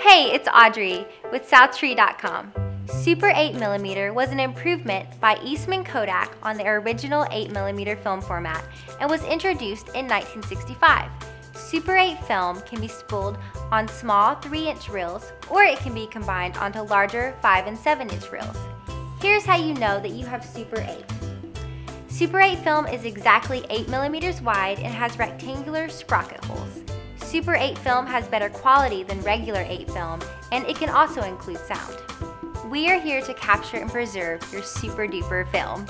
Hey, it's Audrey with SouthTree.com. Super 8mm was an improvement by Eastman Kodak on the original 8mm film format and was introduced in 1965. Super 8 film can be spooled on small 3-inch reels or it can be combined onto larger 5 and 7-inch reels. Here's how you know that you have Super 8. Super 8 film is exactly 8 millimeters wide and has rectangular sprocket holes. Super 8 film has better quality than regular 8 film and it can also include sound. We are here to capture and preserve your super duper film.